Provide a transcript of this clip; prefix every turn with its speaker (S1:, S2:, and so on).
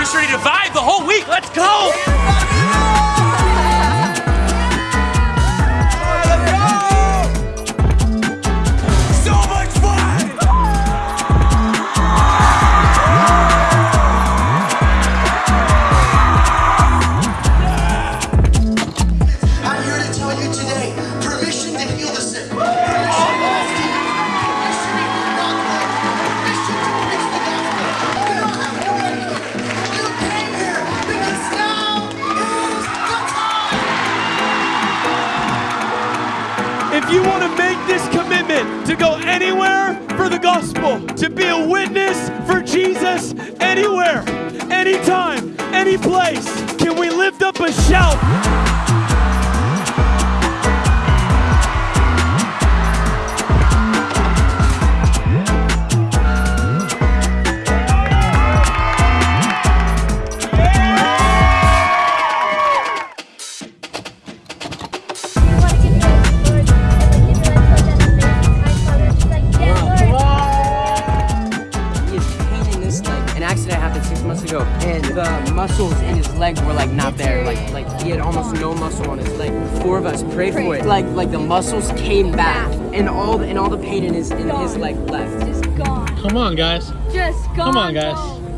S1: We're just ready to vibe the whole week. Let's go.
S2: You
S3: want to make this commitment to go anywhere for the gospel, to be a witness for Jesus anywhere, anytime, any place, can we lift up a shout?
S4: An accident happened six months ago, and the muscles in his leg were like not there. Like like he had almost no muscle on his leg. Four of us prayed for it. Like like the muscles came back, and all the, and all the pain in his in his leg left.
S5: Just gone.
S6: Come on, guys.
S5: Just gone.
S6: Come on, guys.